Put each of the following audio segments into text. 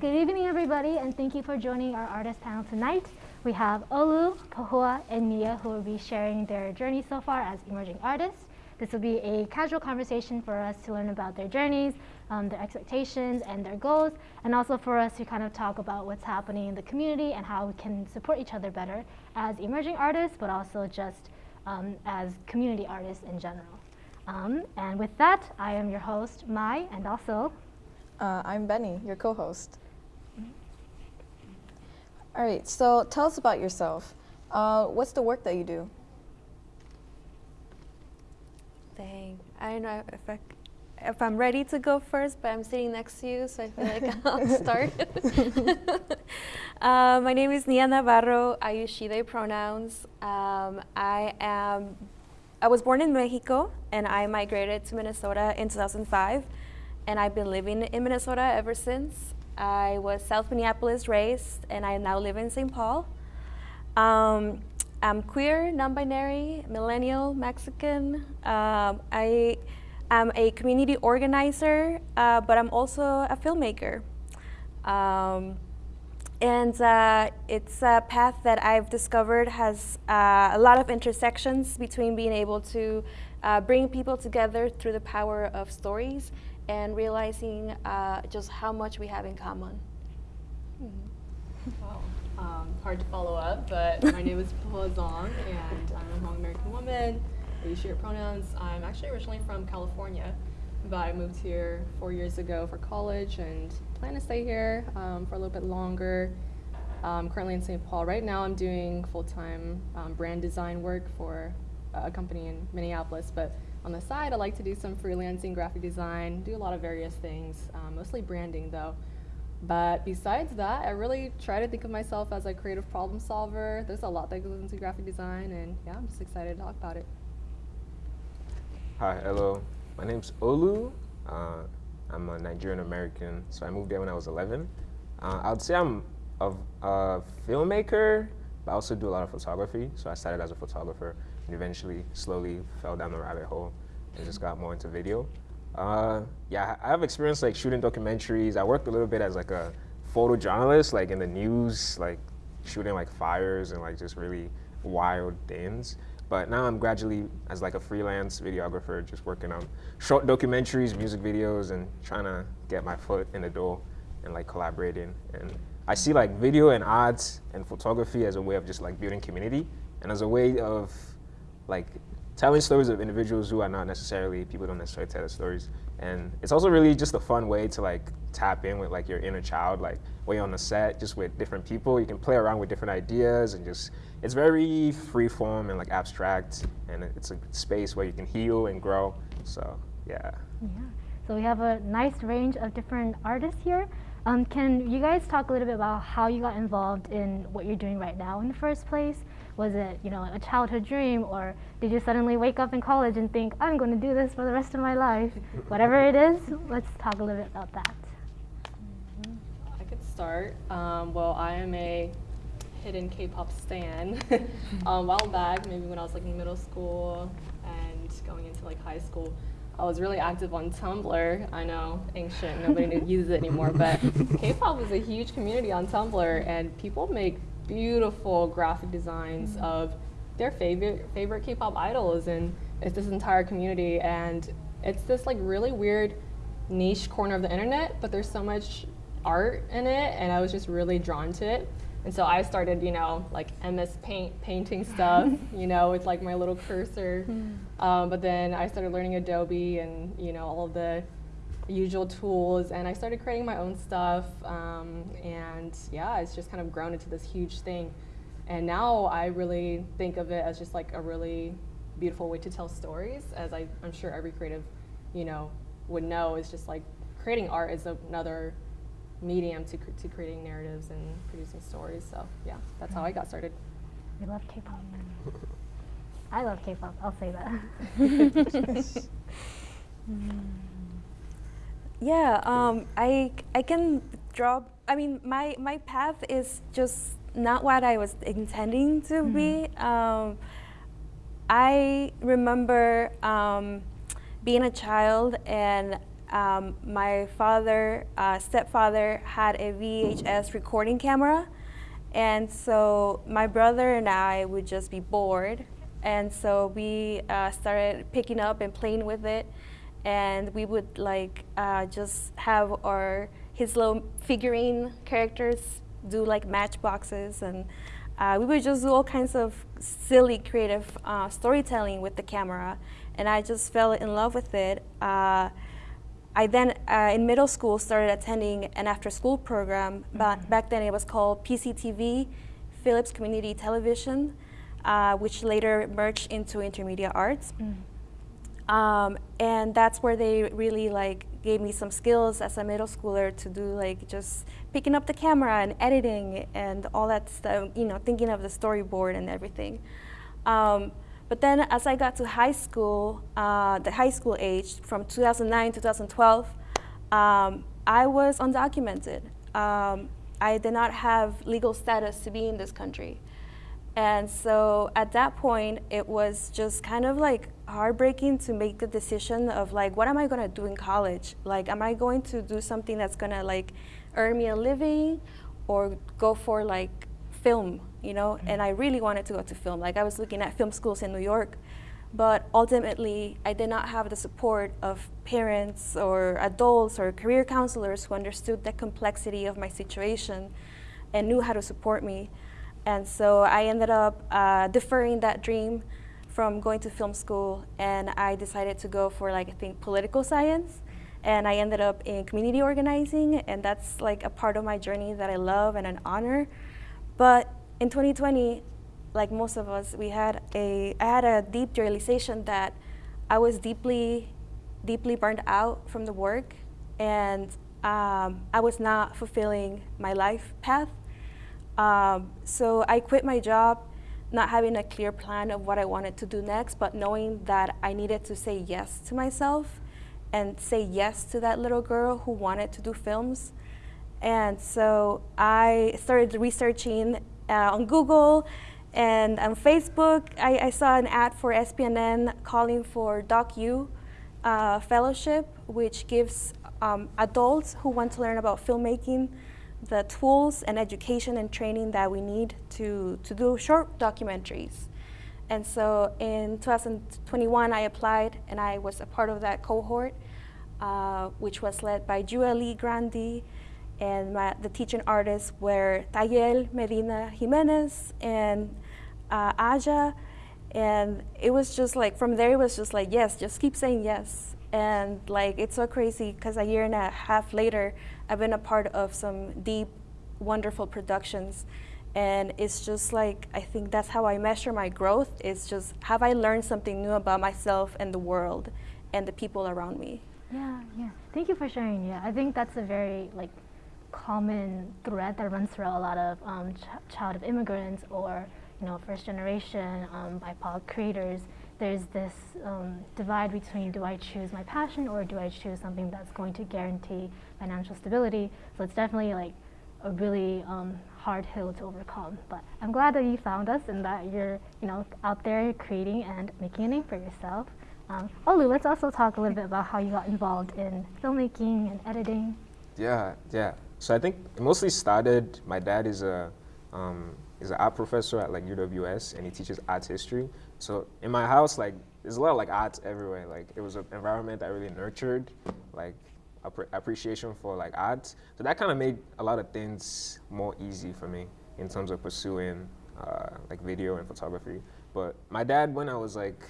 Good evening, everybody, and thank you for joining our artist panel tonight. We have Olu, Pahua, and Nia who will be sharing their journey so far as emerging artists. This will be a casual conversation for us to learn about their journeys, um, their expectations, and their goals, and also for us to kind of talk about what's happening in the community and how we can support each other better as emerging artists, but also just um, as community artists in general. Um, and with that, I am your host, Mai, and also Uh, I'm Benny, your co-host. All right, so tell us about yourself. Uh, what's the work that you do? Dang, I don't know if I, if I'm ready to go first, but I'm sitting next to you, so I feel like I'll start. uh, my name is Nia Navarro. I use she/they pronouns. Um, I am. I was born in Mexico, and I migrated to Minnesota in 2005, and I've been living in Minnesota ever since. I was South Minneapolis raised, and I now live in St. Paul. Um, I'm queer, non-binary, millennial, Mexican. Um, I am a community organizer, uh, but I'm also a filmmaker. Um, and uh, it's a path that I've discovered has uh, a lot of intersections between being able to uh, bring people together through the power of stories and realizing uh, just how much we have in common. Wow. Um, hard to follow up, but my name is Pahua Zong, and I'm a Hmong American woman. I use her pronouns. I'm actually originally from California, but I moved here four years ago for college and plan to stay here um, for a little bit longer. I'm currently in St. Paul. Right now, I'm doing full-time um, brand design work for a company in Minneapolis, but on the side, I like to do some freelancing graphic design, do a lot of various things, um, mostly branding though. But besides that, I really try to think of myself as a creative problem solver. There's a lot that goes into graphic design, and yeah, I'm just excited to talk about it. Hi, hello. My name's Olu. Uh, I'm a Nigerian American, so I moved there when I was 11. Uh, I would say I'm a, a filmmaker, but I also do a lot of photography. So I started as a photographer and eventually slowly fell down the rabbit hole and just got more into video. Uh, yeah, I have experience like shooting documentaries. I worked a little bit as like a photojournalist, like in the news, like shooting like fires and like just really wild things. But now I'm gradually as like a freelance videographer, just working on short documentaries, music videos, and trying to get my foot in the door and like collaborating. And I see like video and arts and photography as a way of just like building community and as a way of like telling stories of individuals who are not necessarily people don't necessarily tell the stories and it's also really just a fun way to like tap in with like your inner child like you're on the set just with different people you can play around with different ideas and just it's very free form and like abstract and it's a space where you can heal and grow so yeah Yeah. So we have a nice range of different artists here. Um, can you guys talk a little bit about how you got involved in what you're doing right now in the first place? Was it, you know, a childhood dream, or did you suddenly wake up in college and think, I'm going to do this for the rest of my life? Whatever it is, let's talk a little bit about that. I could start. Um, well, I am a hidden K-pop stan. um, a while back, maybe when I was like in middle school and going into like high school, I was really active on Tumblr. I know, ancient, nobody uses it anymore, but K-pop is a huge community on Tumblr, and people make beautiful graphic designs of their favorite favorite K-pop idols, and it's this entire community, and it's this like really weird niche corner of the internet, but there's so much art in it, and I was just really drawn to it. And so I started, you know, like MS Paint painting stuff, you know, with like my little cursor. Um, but then I started learning Adobe and, you know, all of the usual tools, and I started creating my own stuff. Um, and yeah, it's just kind of grown into this huge thing. And now I really think of it as just like a really beautiful way to tell stories, as I, I'm sure every creative, you know, would know. Is just like creating art is another medium to, to creating narratives and producing stories. So yeah, that's how I got started. We love K-pop. I love K-pop. I'll say that. Yeah, um, I I can draw. I mean, my my path is just not what I was intending to be. Um, I remember um, being a child and um, my father, uh, stepfather, had a VHS recording camera. And so my brother and I would just be bored. And so we uh, started picking up and playing with it. And we would like uh, just have our his little figurine characters do like matchboxes and uh, we would just do all kinds of silly creative uh, storytelling with the camera and I just fell in love with it. Uh, I then, uh, in middle school, started attending an after-school program. Mm -hmm. Back then it was called PCTV, Phillips Community Television, uh, which later merged into Intermedia Arts. Mm -hmm. Um, and that's where they really like gave me some skills as a middle schooler to do like just picking up the camera and editing and all that stuff, you know, thinking of the storyboard and everything. Um, but then as I got to high school, uh, the high school age, from 2009 to 2012, um, I was undocumented. Um, I did not have legal status to be in this country. And so at that point, it was just kind of like heartbreaking to make the decision of like, what am I gonna do in college? Like, am I going to do something that's gonna like earn me a living or go for like film you know, mm -hmm. and I really wanted to go to film. Like I was looking at film schools in New York, but ultimately I did not have the support of parents or adults or career counselors who understood the complexity of my situation and knew how to support me. And so I ended up uh, deferring that dream from going to film school and I decided to go for like I think political science and I ended up in community organizing and that's like a part of my journey that I love and an honor. But in 2020, like most of us, we had a, I had a deep realization that I was deeply, deeply burned out from the work and um, I was not fulfilling my life path. Um, so I quit my job, not having a clear plan of what I wanted to do next, but knowing that I needed to say yes to myself and say yes to that little girl who wanted to do films. And so I started researching uh, on Google and on Facebook, I, I, saw an ad for SPNN calling for DocU uh, Fellowship, which gives um, adults who want to learn about filmmaking the tools and education and training that we need to, to do short documentaries. And so in 2021, I applied and I was a part of that cohort, uh, which was led by Julie Grandi, and my, the teaching artists were Tayel Medina Jimenez and uh, Aja. And it was just like, from there it was just like, yes, just keep saying yes. And like, it's so crazy because a year and a half later, I've been a part of some deep, wonderful productions. And it's just like, I think that's how I measure my growth. It's just, have I learned something new about myself and the world and the people around me? Yeah, yeah. Thank you for sharing. Yeah, I think that's a very like common thread that runs through a lot of um, ch child of immigrants or you know first generation um, BIPOC creators. There's this um, divide between do I choose my passion or do I choose something that's going to guarantee financial stability. So it's definitely like a really um, hard hill to overcome. But I'm glad that you found us and that you're you know out there creating and making a name for yourself. Um, Olu, let's also talk a little bit about how you got involved in filmmaking and editing. Yeah, yeah. So I think it mostly started, my dad is a, um, is an art professor at like UWS and he teaches art history. So in my house, like there's a lot of like arts everywhere. Like it was an environment that really nurtured like appreciation for like art. So that kind of made a lot of things more easy for me in terms of pursuing uh, like video and photography. But my dad, when I was like,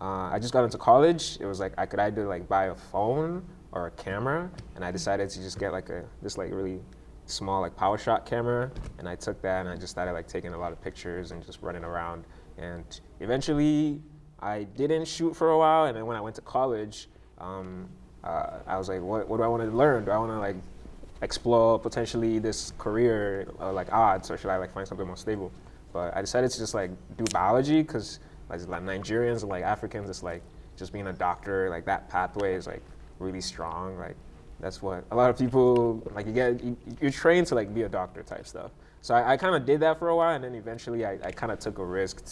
uh, I just got into college, it was like I could either like buy a phone or a camera, and I decided to just get like a this like really small like PowerShot camera, and I took that and I just started like taking a lot of pictures and just running around. And eventually, I didn't shoot for a while, and then when I went to college, um, uh, I was like, what, what do I want to learn? Do I want to like explore potentially this career uh, like odds, or should I like find something more stable? But I decided to just like do biology because like, like Nigerians and like Africans, it's like just being a doctor, like that pathway is like really strong. Like that's what a lot of people like. You get you, you're trained to like be a doctor type stuff. So I, I kind of did that for a while, and then eventually I, I kind of took a risk,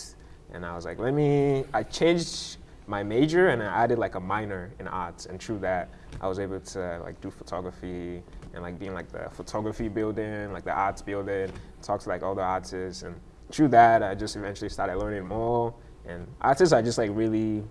and I was like, let me. I changed my major and I added like a minor in arts. And through that, I was able to like do photography and like being like the photography building, like the arts building, talk to like all the artists. And through that, I just eventually started learning more. And artists are just like really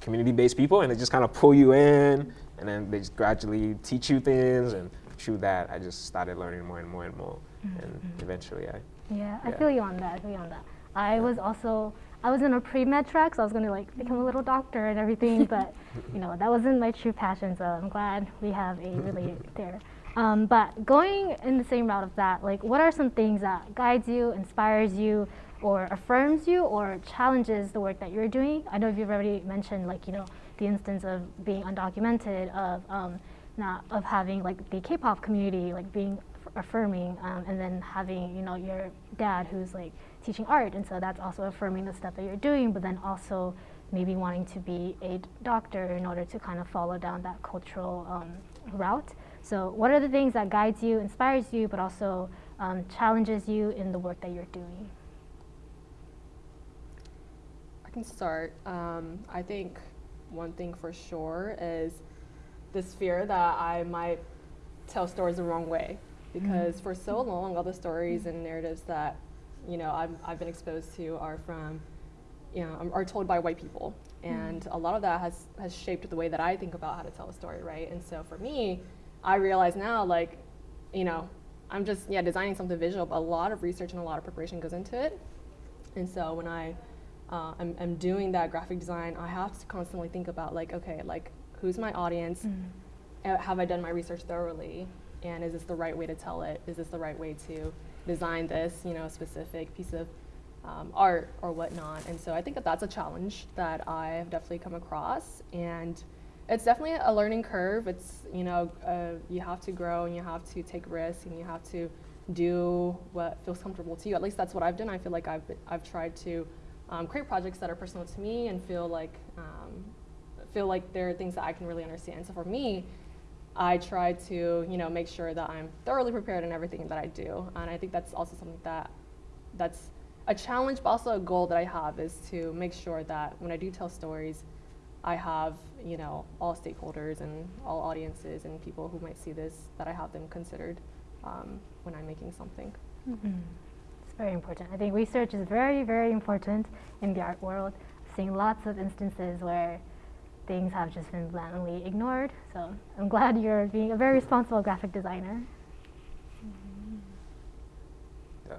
community-based people and they just kind of pull you in and then they just gradually teach you things and through that I just started learning more and more and more and mm-hmm. eventually I Yeah, I feel you on that. I feel you on that. I was also I was in a pre med track, so I was gonna like become a little doctor and everything, but you know that wasn't my true passion. So I'm glad we have a really there. Um, but going in the same route of that, like what are some things that guides you, inspires you, or affirms you, or challenges the work that you're doing? I know you've already mentioned like you know the instance of being undocumented, of um, not of having like the K-pop community like being affirming um, and then having you know your dad who's like teaching art and so that's also affirming the stuff that you're doing but then also maybe wanting to be a doctor in order to kind of follow down that cultural um, route so what are the things that guides you inspires you but also um, challenges you in the work that you're doing I can start. Um, I think one thing for sure is this fear that I might tell stories the wrong way. Because for so long, all the stories and narratives that, you know, I've, I've been exposed to are from, you know, are told by white people. And a lot of that has, has shaped the way that I think about how to tell a story, right? And so for me, I realize now, like, you know, I'm just, yeah, designing something visual, but a lot of research and a lot of preparation goes into it. And so when I uh, am, am doing that graphic design, I have to constantly think about like, okay, like who's my audience? Uh, Have I done my research thoroughly? And is this the right way to tell it? Is this the right way to design this, you know, specific piece of um, art or whatnot? And so I think that that's a challenge that I've definitely come across, and it's definitely a learning curve. It's you know, uh, you have to grow and you have to take risks and you have to do what feels comfortable to you. At least that's what I've done. I feel like I've I've tried to um, create projects that are personal to me and feel like um, feel like they're things that I can really understand. So for me, I try to you know make sure that I'm thoroughly prepared in everything that I do, and I think that's also something that that's a challenge, but also a goal that I have is to make sure that when I do tell stories, I have you know all stakeholders and all audiences and people who might see this that I have them considered um, when I'm making something. It's very important. I think research is very, very important in the art world. Seen lots of instances where things have just been blatantly ignored. So I'm glad you're being a very responsible graphic designer. Yeah.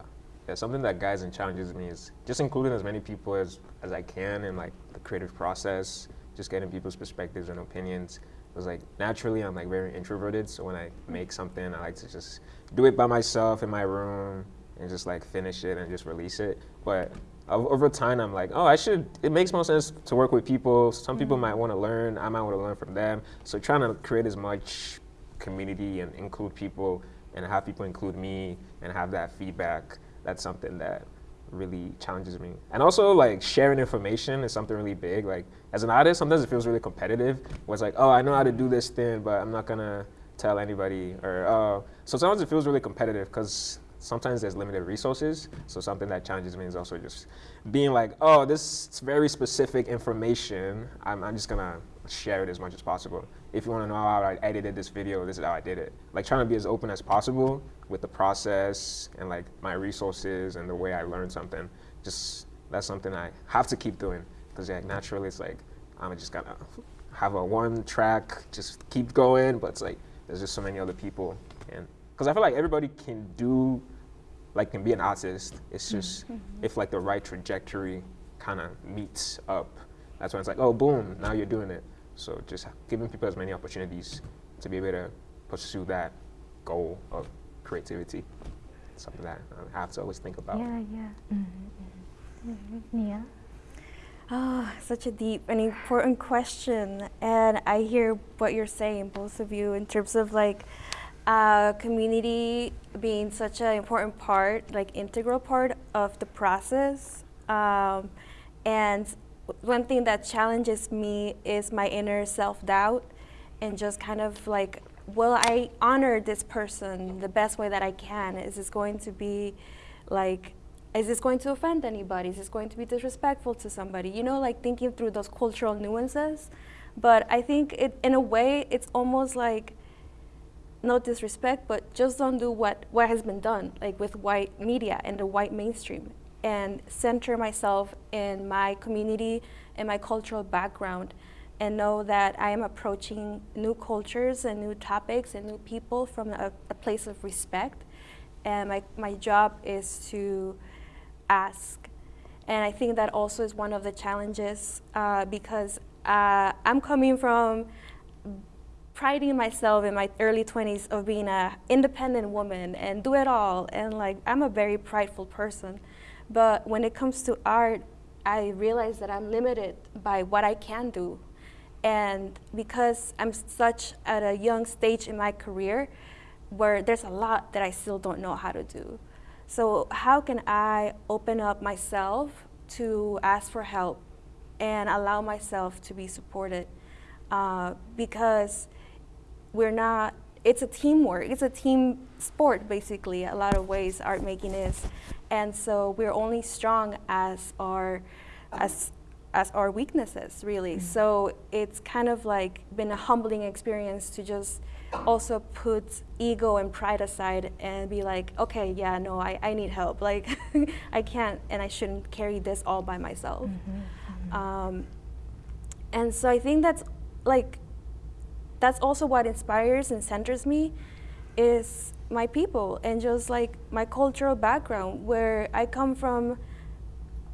Yeah, something that guides and challenges me is just including as many people as, as I can in like the creative process, just getting people's perspectives and opinions. It was like naturally I'm like very introverted, so when I make something I like to just do it by myself in my room and just like finish it and just release it. But over time I'm like, oh I should it makes more sense to work with people. Some people might want to learn, I might want to learn from them. So trying to create as much community and include people and have people include me and have that feedback that's something that really challenges me. And also like sharing information is something really big. Like as an artist sometimes it feels really competitive. Where it's like oh i know how to do this thing but i'm not gonna tell anybody or uh, so sometimes it feels really competitive because sometimes there's limited resources so something that challenges me is also just being like oh this is very specific information i'm, I'm just gonna share it as much as possible. If you want to know how i edited this video this is how i did it. Like trying to be as open as possible with the process and like my resources and the way i learned something. Just that's something i have to keep doing because yeah, naturally it's like i'm just gonna have a one track just keep going but it's like there's just so many other people and because i feel like everybody can do like can be an artist. It's just if like the right trajectory kind of meets up, that's when it's like, oh, boom, now you're doing it. So just giving people as many opportunities to be able to pursue that goal of creativity. Something that I have to always think about. Yeah, yeah. Mm-hmm. Nia? Oh, such a deep and important question. And I hear what you're saying, both of you, in terms of like uh, community being such an important part, like integral part of the process. Um, and one thing that challenges me is my inner self doubt and just kind of like, will I honor this person the best way that I can? Is this going to be like is this going to offend anybody? Is this going to be disrespectful to somebody? You know, like thinking through those cultural nuances. But I think it, in a way, it's almost like no disrespect, but just don't do what, what has been done, like with white media and the white mainstream, and center myself in my community and my cultural background, and know that I am approaching new cultures and new topics and new people from a, a place of respect. And my, my job is to ask. And I think that also is one of the challenges uh, because uh, I'm coming from priding myself in my early 20s of being a independent woman and do it all. And like i'm a very prideful person. But when it comes to art i realize that i'm limited by what i can do. And because i'm such at a young stage in my career where there's a lot that i still don't know how to do. So how can i open up myself to ask for help and allow myself to be supported? Uh, because we're not it's a teamwork it's a team sport basically a lot of ways art making is and so we're only strong as our as as our weaknesses really mm-hmm. so it's kind of like been a humbling experience to just also put ego and pride aside and be like okay yeah no i, I need help like i can't and i shouldn't carry this all by myself mm-hmm. Mm-hmm. Um, and so i think that's like that's also what inspires and centers me is my people and just like my cultural background where I come from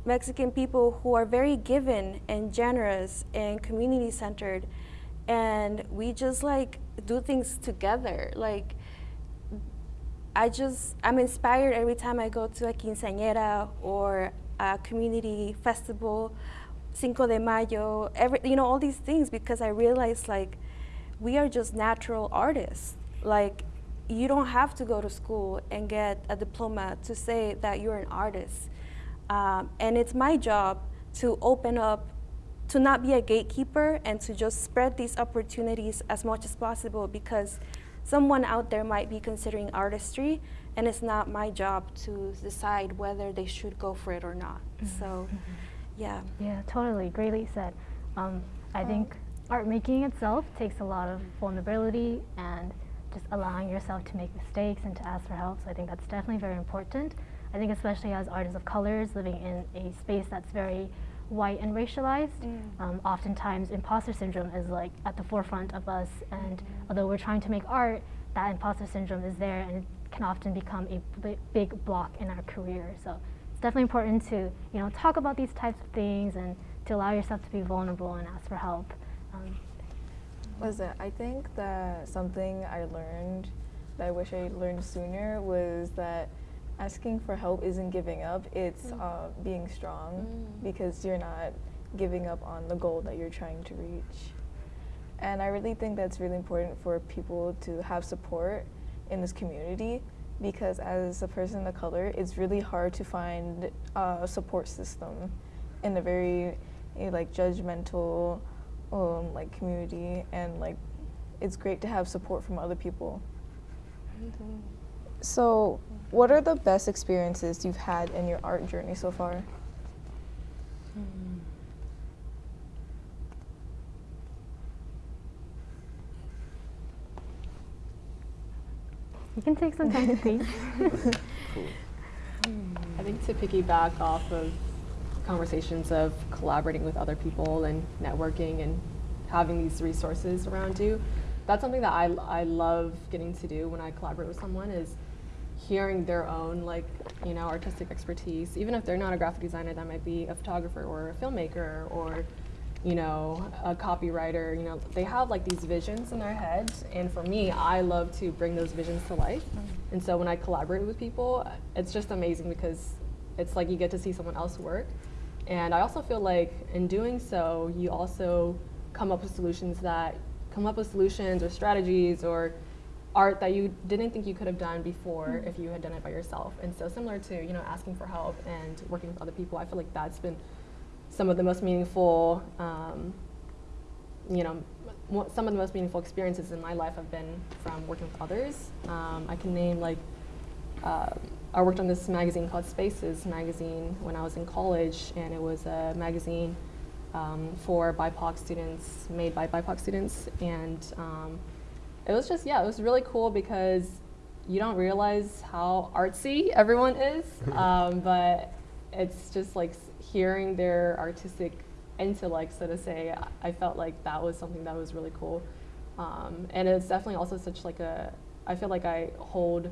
Mexican people who are very given and generous and community centered and we just like do things together. Like I just I'm inspired every time I go to a quinceañera or a community festival Cinco de Mayo every you know all these things because I realize like we are just natural artists. Like, you don't have to go to school and get a diploma to say that you're an artist. Um, and it's my job to open up, to not be a gatekeeper and to just spread these opportunities as much as possible because someone out there might be considering artistry and it's not my job to decide whether they should go for it or not. Mm -hmm. So, mm-hmm. yeah. Yeah, totally. Greatly said. Um, I um, think art making itself takes a lot of vulnerability and just allowing yourself to make mistakes and to ask for help. So I think that's definitely very important. I think especially as artists of colors living in a space that's very white and racialized, mm. um, oftentimes imposter syndrome is like at the forefront of us. And mm -hmm. although we're trying to make art, that imposter syndrome is there and it can often become a big block in our career. So it's definitely important to you know talk about these types of things and to allow yourself to be vulnerable and ask for help. Listen, I think that something I learned that I wish I learned sooner was that asking for help isn't giving up, it's mm. uh, being strong mm. because you're not giving up on the goal that you're trying to reach. And I really think that's really important for people to have support in this community because as a person of color, it's really hard to find a support system in a very like judgmental um, like community and like it's great to have support from other people. So, what are the best experiences you've had in your art journey so far? You can take some time to think. I think to piggyback off of conversations of collaborating with other people and networking and having these resources around you. That's something that I, I love getting to do when I collaborate with someone is hearing their own like you know artistic expertise even if they're not a graphic designer that might be a photographer or a filmmaker or you know a copywriter you know they have like these visions in their heads and for me i love to bring those visions to life mm -hmm. and so when i collaborate with people it's just amazing because it's like you get to see someone else work and I also feel like in doing so, you also come up with solutions that come up with solutions or strategies or art that you didn't think you could have done before mm -hmm. if you had done it by yourself. And so similar to, you know, asking for help and working with other people, I feel like that's been some of the most meaningful, um, you know, some of the most meaningful experiences in my life have been from working with others. Um, I can name like uh, I worked on this magazine called Spaces magazine when I was in college, and it was a magazine um, for BIPOC students, made by BIPOC students, and um, it was just yeah, it was really cool because you don't realize how artsy everyone is, um, but it's just like hearing their artistic intellect, so to say. I felt like that was something that was really cool, um, and it's definitely also such like a. I feel like I hold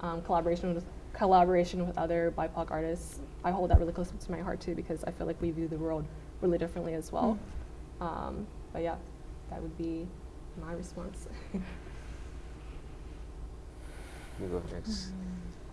um, collaboration with collaboration with other BIPOC artists. I hold that really close to my heart too because I feel like we view the world really differently as well. Mm. Um, but yeah, that would be my response. you go next. Mm.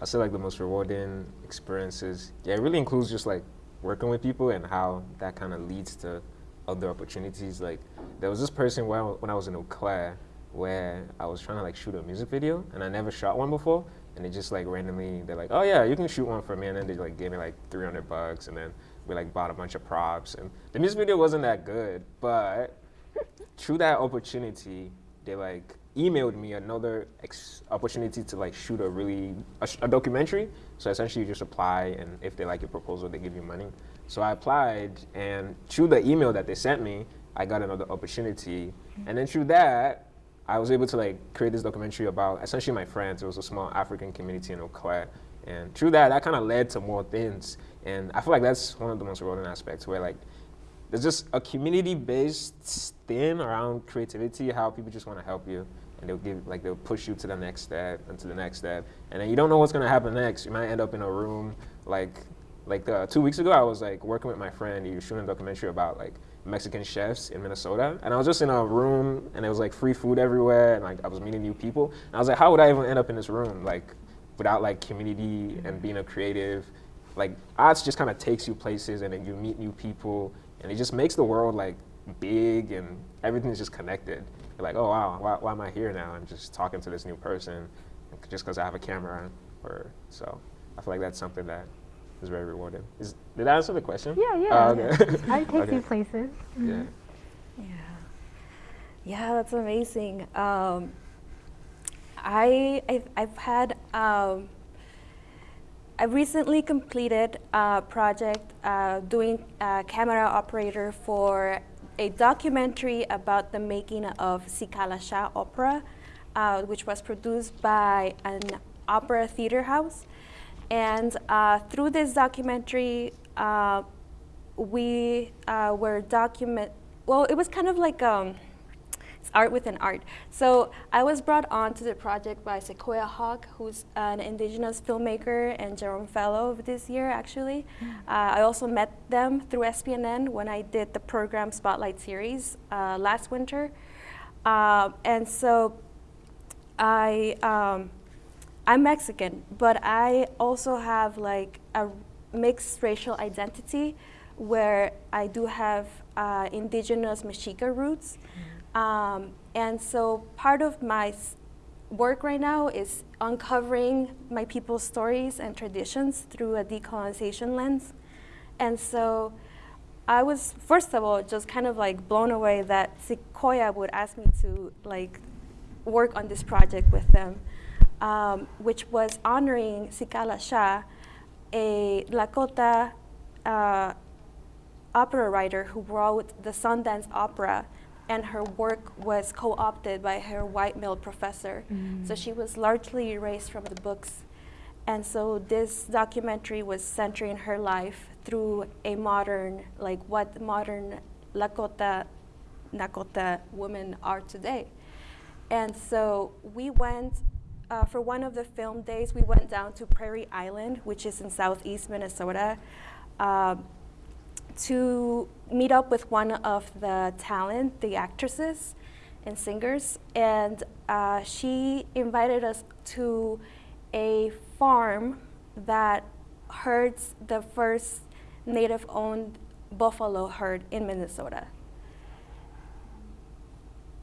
I say like the most rewarding experiences. Yeah, it really includes just like working with people and how that kind of leads to other opportunities. Like there was this person where when I was in Eau Claire where I was trying to like shoot a music video and I never shot one before and they just like randomly they're like, oh yeah, you can shoot one for me and then they like gave me like 300 bucks and then we like bought a bunch of props and the music video wasn't that good, but through that opportunity, they like emailed me another opportunity to like shoot a really a, a, documentary. So essentially, you just apply, and if they like your proposal, they give you money. So I applied, and through the email that they sent me, I got another opportunity, and then through that, I was able to like create this documentary about essentially my friends. It was a small African community in Eau Claire, and through that, that kind of led to more things. And I feel like that's one of the most rewarding aspects, where like there's just a community-based thing around creativity, how people just want to help you. And they'll give like they'll push you to the next step and to the next step. And then you don't know what's going to happen next. You might end up in a room like like uh, two weeks ago i was like working with my friend. He was shooting a documentary about like mexican chefs in minnesota and i was just in a room and it was like free food everywhere and like i was meeting new people and i was like how would i even end up in this room like without like community and being a creative like arts just kind of takes you places and then you meet new people and it just makes the world like big and everything's just connected you're like, oh wow, why, why am I here now? I'm just talking to this new person just because I have a camera. Or so I feel like that's something that is very rewarding. Is, did I answer the question? Yeah, yeah. Uh, okay. I take okay. you places. Mm -hmm. Yeah. Yeah. Yeah, that's amazing. Um, I I've, I've had um, I recently completed a project uh, doing a camera operator for a documentary about the making of Zitkala-Ša opera, uh, which was produced by an opera theater house. And uh, through this documentary, uh, we uh, were document, well, it was kind of like, um, it's art within art. So I was brought on to the project by Sequoia Hauck, who's an indigenous filmmaker and Jerome Fellow of this year, actually. Mm. Uh, I also met them through SPNN when I did the program Spotlight series uh, last winter. Uh, and so I, um, I'm Mexican, but I also have like a mixed racial identity where I do have uh, indigenous Mexica roots. Mm. Um, and so part of my work right now is uncovering my people's stories and traditions through a decolonization lens. And so I was, first of all, just kind of like blown away that Sequoia would ask me to like work on this project with them, um, which was honoring Zitkala-Ša, a Lakota uh, opera writer who wrote the Sundance Opera and her work was co-opted by her white male professor. Mm. So she was largely erased from the books. And so this documentary was centering her life through a modern, like what modern Lakota, Nakota women are today. And so we went, uh, for one of the film days, we went down to Prairie Island, which is in southeast Minnesota. Uh, to meet up with one of the talent, the actresses and singers, and uh, she invited us to a farm that herds the first native-owned buffalo herd in Minnesota.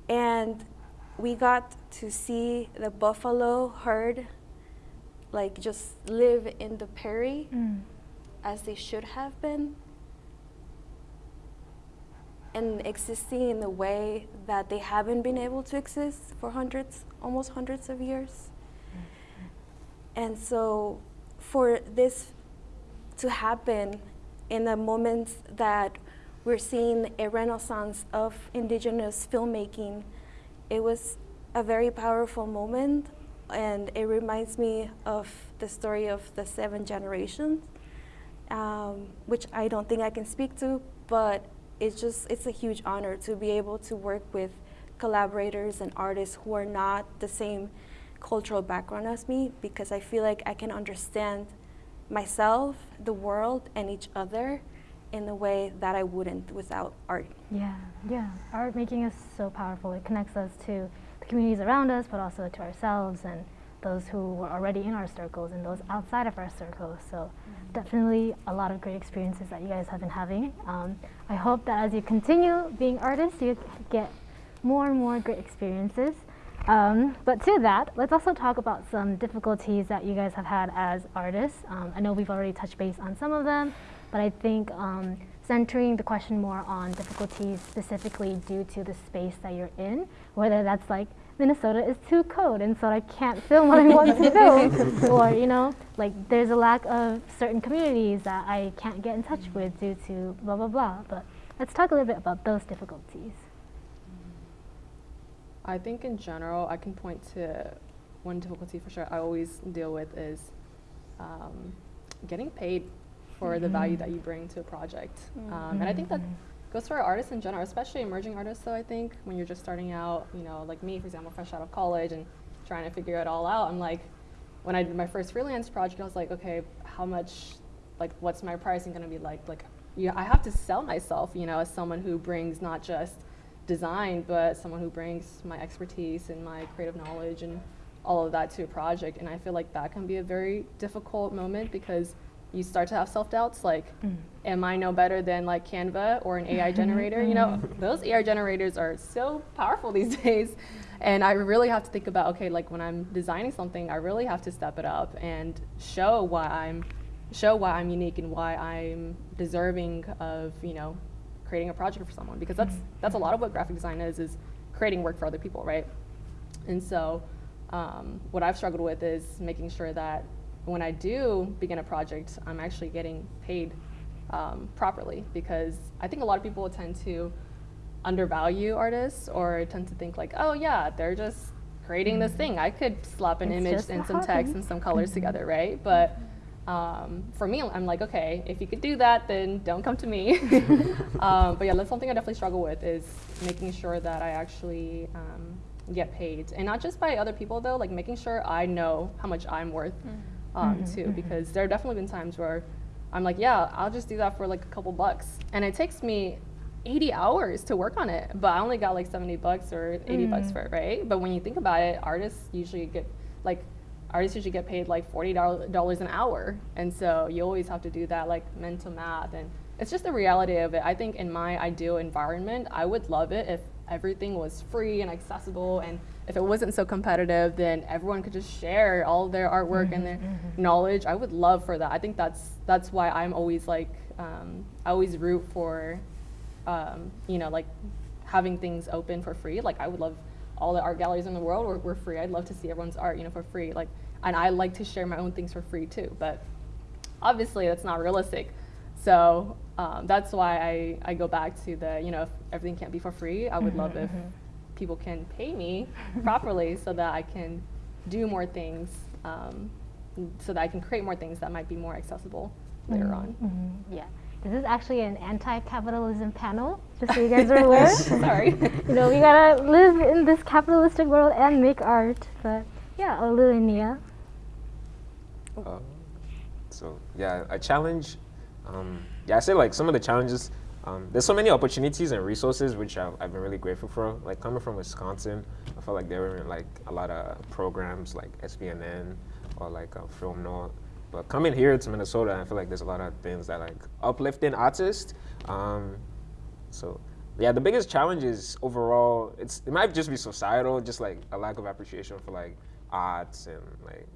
And we got to see the buffalo herd like just live in the prairie mm. as they should have been and existing in the way that they haven't been able to exist for hundreds, almost hundreds of years. Mm. And so for this to happen in the moments that we're seeing a renaissance of indigenous filmmaking, it was a very powerful moment and it reminds me of the story of the seven generations, um, which I don't think I can speak to, but it's just, it's a huge honor to be able to work with collaborators and artists who are not the same cultural background as me because I feel like I can understand myself, the world, and each other in a way that I wouldn't without art. Yeah, yeah. Art making is so powerful. It connects us to the communities around us, but also to ourselves and those who were already in our circles and those outside of our circles. So mm-hmm. definitely a lot of great experiences that you guys have been having. Um, I hope that as you continue being artists, you get more and more great experiences. Um, but to that, let's also talk about some difficulties that you guys have had as artists. Um, I know we've already touched base on some of them, but I think um, centering the question more on difficulties specifically due to the space that you're in, whether that's like Minnesota is too cold and so I can't film what I want to film, or you know, like there's a lack of certain communities that I can't get in touch with due to blah blah blah. But let's talk a little bit about those difficulties. I think in general, I can point to one difficulty for sure I always deal with is um, getting paid for mm-hmm. the value that you bring to a project. Mm-hmm. Um, and I think that goes for artists in general, especially emerging artists. Though I think when you're just starting out, you know, like me, for example, fresh out of college and trying to figure it all out, I'm like, when I did my first freelance project, I was like, okay, how much, like, what's my pricing going to be like? Like, yeah, I have to sell myself, you know, as someone who brings not just design, but someone who brings my expertise and my creative knowledge and all of that to a project. And I feel like that can be a very difficult moment because you start to have self-doubts like mm. am i no better than like canva or an ai generator? You know those ai generators are so powerful these days. And i really have to think about okay like when i'm designing something i really have to step it up and show why i'm show why i'm unique and why i'm deserving of you know creating a project for someone. Because that's that's a lot of what graphic design is is creating work for other people right? And so um, what i've struggled with is making sure that when i do begin a project i'm actually getting paid um, properly because i think a lot of people tend to undervalue artists or tend to think like oh yeah they're just creating this thing. I could slap an it's image and some text and some colors together right? But um, for me, I'm like, okay, if you could do that, then don't come to me. um, but yeah, that's something I definitely struggle with is making sure that I actually um, get paid, and not just by other people though, like making sure I know how much I'm worth. Mm-hmm. Um, mm-hmm, too, mm-hmm. because there have definitely been times where I'm like, yeah, I'll just do that for like a couple bucks, and it takes me 80 hours to work on it, but I only got like 70 bucks or 80 mm. bucks for it, right? But when you think about it, artists usually get like artists usually get paid like $40 an hour. And so you always have to do that like mental math. And it's just the reality of it. I think in my ideal environment, I would love it if everything was free and accessible. And if it wasn't so competitive, then everyone could just share all their artwork mm-hmm, and their mm-hmm. knowledge. I would love for that. I think that's, that's why I'm always like, um, I always root for, um, you know, like having things open for free. Like I would love all the art galleries in the world were, were free. I'd love to see everyone's art, you know, for free. Like, and I like to share my own things for free too. But obviously, that's not realistic. So um, that's why I, I go back to the, you know, if everything can't be for free, I would mm-hmm, love if mm-hmm. People can pay me properly so that I can do more things, um, so that I can create more things that might be more accessible later mm-hmm, on. Mm-hmm. Yeah. This is actually an anti-capitalism panel, just so you guys are aware. Sorry. you know, we gotta live in this capitalistic world and make art. But yeah, Olu and Nia. Uh, so yeah, a challenge. Um, yeah, I say like some of the challenges. Um, there's so many opportunities and resources which I've, I've, been really grateful for. Like coming from Wisconsin, I felt like there were like a lot of programs like SPNN or like uh, FilmNorth but coming here to Minnesota, I feel like there's a lot of things that like uplifting artists. Um, so yeah, the biggest challenge is overall, it's it might just be societal, just like a lack of appreciation for like arts and like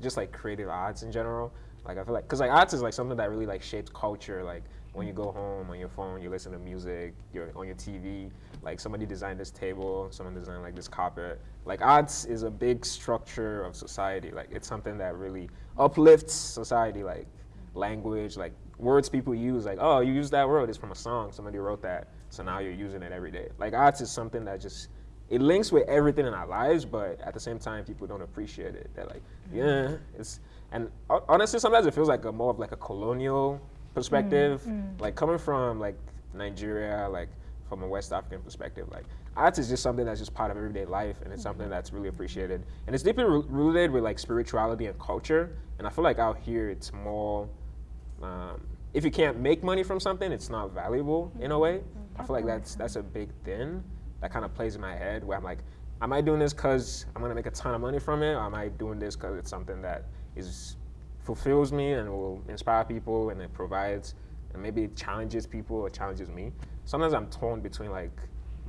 just like creative arts in general. Like I feel like, cause like arts is like something that really like shapes culture. Like when you go home on your phone, you listen to music, you're on your TV. like somebody designed this table, someone designed like this carpet. Like arts is a big structure of society. Like it's something that really uplifts society. Like language, like words people use. Like oh, you use that word. It's from a song. Somebody wrote that, so now you're using it every day. Like arts is something that just it links with everything in our lives, but at the same time, people don't appreciate it. They're like, yeah, it's and honestly, sometimes it feels like a more of like a colonial perspective, mm, mm. like coming from like Nigeria, like from a West African perspective. Like arts is just something that's just part of everyday life, and it's mm-hmm. something that's really appreciated, and it's deeply roo- rooted with like spirituality and culture. And I feel like out here, it's more. Um, if you can't make money from something, it's not valuable in a mm-hmm. way. Mm-hmm. I feel like that's that's a big thing that kind of plays in my head where I'm like, am I doing this because I'm gonna make a ton of money from it, or am I doing this because it's something that is fulfills me and will inspire people and it provides and maybe it challenges people or challenges me. Sometimes I'm torn between like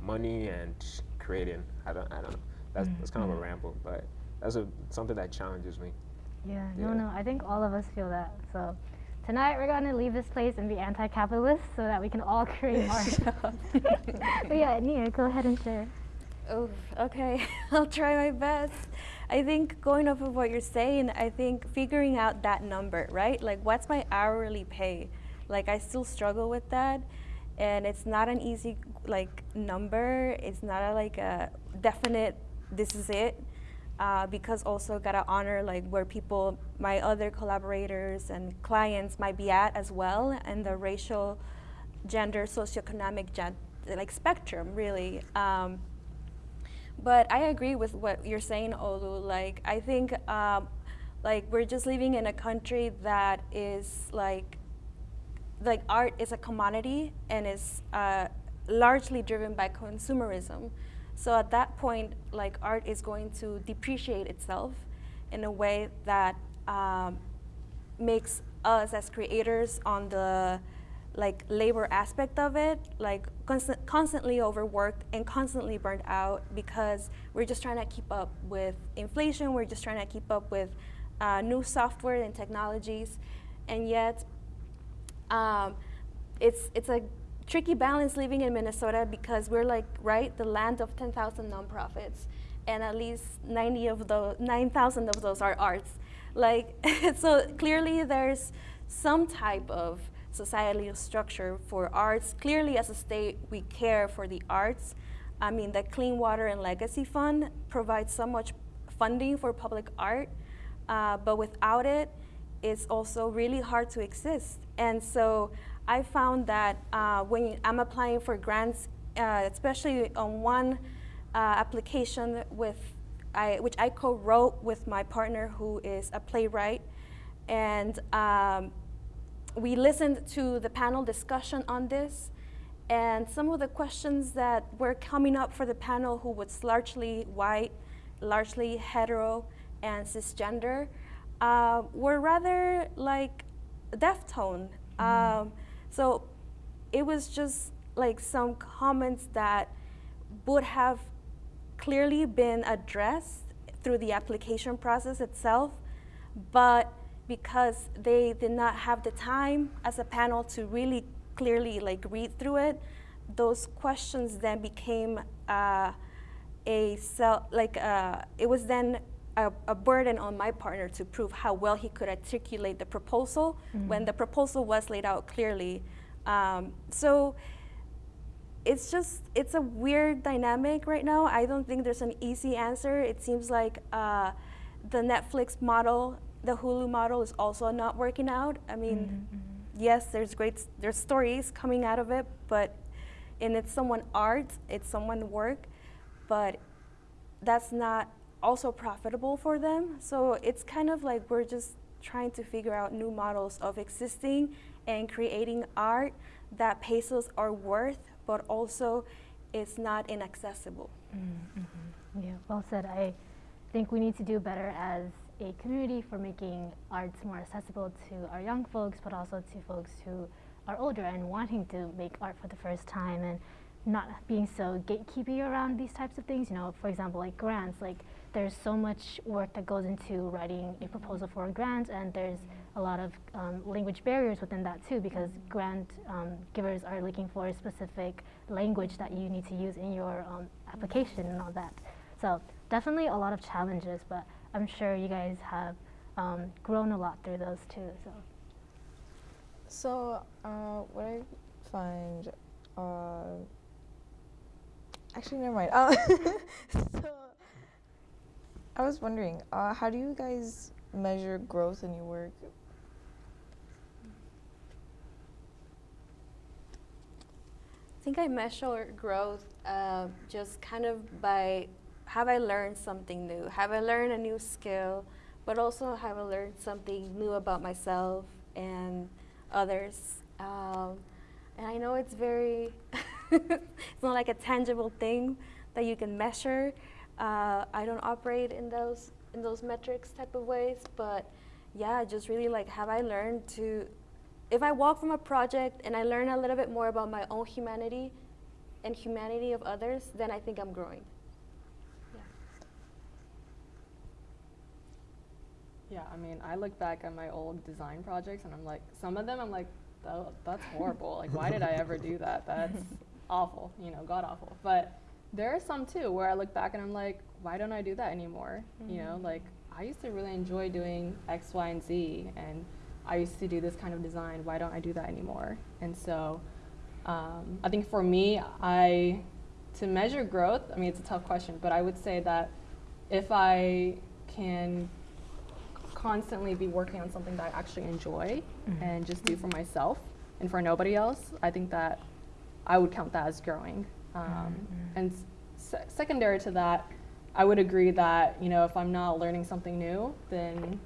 money and creating. I don't I don't know. That's that's kind of a mm-hmm. ramble, but that's a something that challenges me. Yeah, no, no. I think all of us feel that. So tonight we're going to leave this place and be anti-capitalist so that we can all create art. but yeah, Nia, go ahead and share. Oh, okay. I'll try my best. I think going off of what you're saying, I think figuring out that number, right? Like, what's my hourly pay? Like, I still struggle with that, and it's not an easy like number. It's not a, like a definite. This is it. Uh, because also gotta honor like where people, my other collaborators and clients might be at as well, and the racial, gender, socioeconomic gen- like spectrum really. Um, but I agree with what you're saying, Olu. Like, I think, um, like, we're just living in a country that is like, like art is a commodity and is uh, largely driven by consumerism. So at that point, like, art is going to depreciate itself in a way that um, makes us as creators on the like labor aspect of it like constant, constantly overworked and constantly burnt out because we're just trying to keep up with inflation we're just trying to keep up with uh, new software and technologies. And yet um, it's it's a tricky balance living in Minnesota because we're like right the land of 10,000 nonprofits and at least 90 of those 9,000 of those are arts. Like so clearly there's some type of societal structure for arts. Clearly as a state we care for the arts. I mean the clean water and legacy fund provides so much funding for public art uh, but without it it's also really hard to exist. And so i found that uh, when i'm applying for grants uh, especially on one uh, application with I, which I co-wrote with my partner who is a playwright. And um, we listened to the panel discussion on this. And some of the questions that were coming up for the panel who was largely white, largely hetero, and cisgender uh, were rather like deftone. Um, so it was just like some comments that would have clearly been addressed through the application process itself, but because they did not have the time as a panel to really clearly like read through it, those questions then became uh, a self, like uh, it was then a, a, burden on my partner to prove how well he could articulate the proposal mm-hmm. when the proposal was laid out clearly. Um, so it's just it's a weird dynamic right now. I don't think there's an easy answer. It seems like uh, the Netflix model, the Hulu model, is also not working out. I mean, mm-hmm. yes, there's great there's stories coming out of it, but and it's someone art, it's someone work, but that's not also profitable for them. So it's kind of like we're just trying to figure out new models of existing and creating art that us our worth but also it's not inaccessible. Mm-hmm. Yeah, well said. I think we need to do better as a community for making arts more accessible to our young folks, but also to folks who are older and wanting to make art for the first time and not being so gatekeepy around these types of things. You know, for example, like grants, like there's so much work that goes into writing a proposal for a grant, and there's a a lot of um, language barriers within that too, because grant um, givers are looking for a specific language that you need to use in your um, application and all that. So definitely a lot of challenges, but I'm sure you guys have um, grown a lot through those too. So. So, uh, what I find, uh, actually, never mind. Uh, so, I was wondering, uh, how do you guys measure growth in your work? I think I measure growth uh, just kind of by have I learned something new? Have I learned a new skill? But also have I learned something new about myself and others? Um, and I know it's very, it's not like a tangible thing that you can measure. Uh, I don't operate in those in those metrics type of ways, but yeah, just really like have I learned to if I walk from a project and I learn a little bit more about my own humanity and humanity of others, then I think I'm growing. Yeah, I mean, I look back at my old design projects and I'm like, some of them I'm like, "Tha- that's horrible. like, why did I ever do that? That's awful, you know, god awful. But there are some too where I look back and I'm like, why don't I do that anymore? You know, like, I used to really enjoy doing X, Y, and Z, and I used to do this kind of design. Why don't I do that anymore? And so, um, I think for me, I to measure growth. I mean, it's a tough question, but I would say that if I can constantly be working on something that I actually enjoy and just do for myself and for nobody else, I think that I would count that as growing. Um, And se- secondary to that, I would agree that you know if I'm not learning something new, then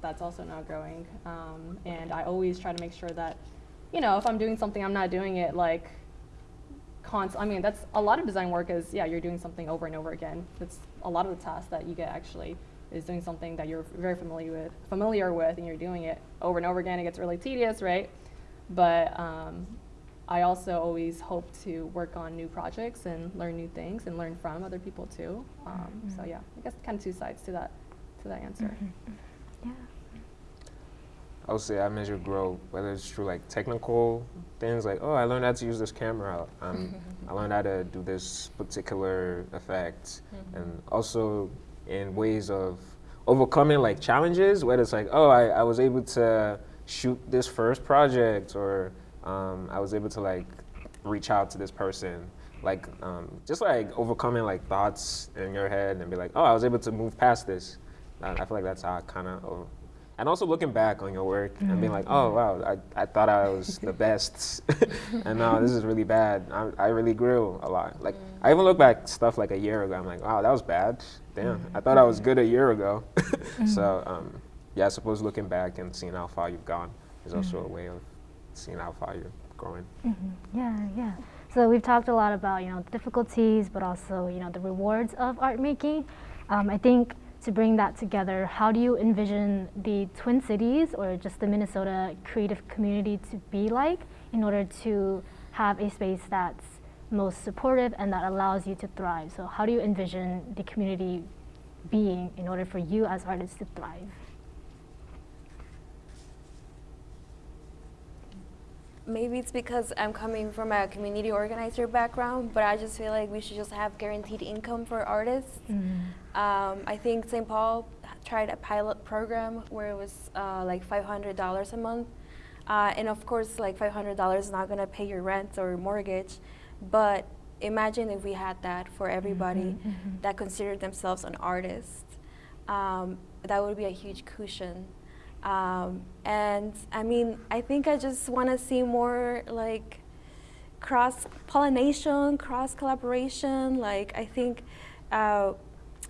that's also not growing. Um, and I always try to make sure that you know if I'm doing something, I'm not doing it like const- I mean, that's a lot of design work is, yeah, you're doing something over and over again. That's a lot of the tasks that you get actually is doing something that you're very familiar with, familiar with, and you're doing it over and over again. It gets really tedious, right? But um, I also always hope to work on new projects and learn new things and learn from other people too. Um, So yeah, I guess kind of two sides to that to that answer. Yeah. I would say I measure growth, whether it's through like technical things, like oh, I learned how to use this camera. Um, I learned how to do this particular effect, and also in ways of overcoming like challenges, whether it's like oh, I, I was able to shoot this first project, or um, I was able to like reach out to this person. Like um, just like overcoming like thoughts in your head and be like, oh, I was able to move past this. I, I feel like that's how I kind of and also looking back on your work and being like, oh wow, I, I thought I was the best, and now this is really bad. I, I really grew a lot. Like I even look back stuff like a year ago. I'm like, wow, that was bad. Damn, I thought I was good a year ago. so um, yeah, I suppose looking back and seeing how far you've gone is also a way of seeing how far you're growing. Yeah, yeah. So we've talked a lot about you know the difficulties, but also you know the rewards of art making. Um, I think to bring that together, how do you envision the Twin Cities or just the Minnesota creative community to be like in order to have a space that's most supportive and that allows you to thrive? So how do you envision the community being in order for you as artists to thrive? Maybe it's because I'm coming from a community organizer background, but I just feel like we should just have guaranteed income for artists. Um, I think St. Paul tried a pilot program where it was uh, like $500 a month. Uh, and of course, like $500 is not going to pay your rent or mortgage. But imagine if we had that for everybody that considered themselves an artist. Um, that would be a huge cushion. Um, and I mean, I think I just want to see more like cross pollination, cross collaboration. Like, I think uh,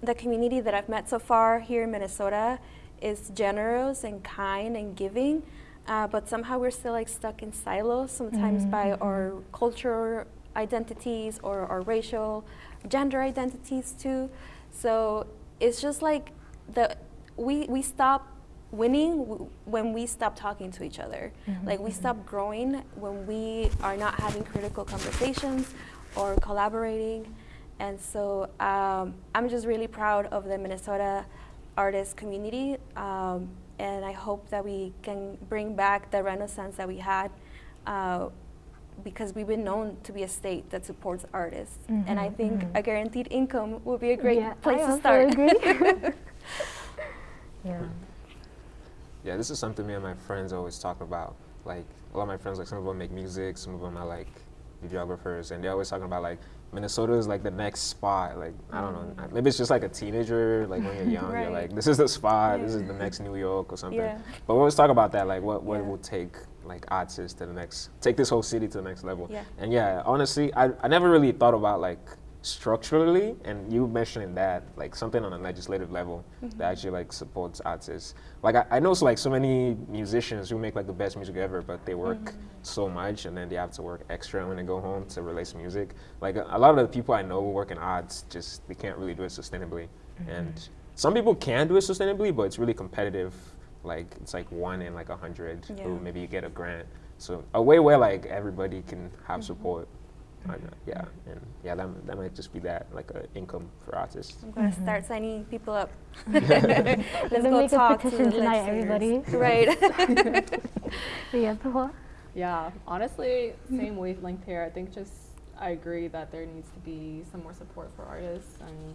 the community that I've met so far here in Minnesota is generous and kind and giving. Uh, but somehow we're still like stuck in silos sometimes by our cultural identities or our racial gender identities too. So it's just like the we we stop winning w- when we stop talking to each other. Like we stop growing when we are not having critical conversations or collaborating. And so um, i'm just really proud of the minnesota artist community um, and I hope that we can bring back the renaissance that we had. Uh, because we've been known to be a state that supports artists, and I think mhm. a guaranteed income would be a great Yeah, place I to start. agree. yeah. Yeah, this is something me and my friends always talk about. Like a lot of my friends, like some of them make music, some of them are like videographers, and they're always talking about like Minnesota is like the next spot. Like I don't know, maybe it's just like a teenager, like when you're young, you're Mm. Like, this is the spot, this is the next New York or something. Yeah. But we always talk about that, like what what Yeah. will take like artists to the next, take this whole city to the next level. Yeah. And yeah, honestly, I I never really thought about like structurally and you mentioning that like something on a legislative level Mm-hmm. that actually like supports artists like I, I know so, like so many musicians who make like the best music ever but they work Mm-hmm. so much and then they have to work extra when they go home to release music like a, a lot of the people i know who work in arts just they can't really do it sustainably Mm-hmm. and some people can do it sustainably but it's really competitive like it's like one in like a hundred Yeah. who maybe you get a grant so a way where like everybody can have Mm-hmm. support uh, yeah and yeah that, that might just be that like an income for artists I'm gonna start signing people up. Let's Let's go make a talk to petition the tonight, everybody. Right. Yeah, Yeah, honestly, same wavelength here. I think just I agree that there needs to be some more support for artists, and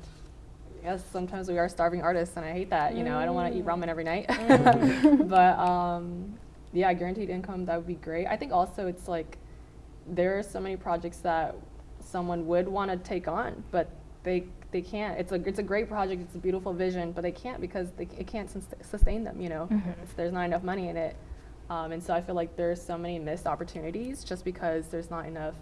yes, sometimes we are starving artists, and I hate that. You know, I don't want to eat ramen every night, but um, yeah, guaranteed income that would be great. I think also it's like there are so many projects that someone would want to take on, but they they can't. It's a it's a great project. It's a beautiful vision, but they can't because they, it can't sus- sustain them. You know, It's- there's not enough money in it. Um, and so I feel like there's so many missed opportunities just because there's not enough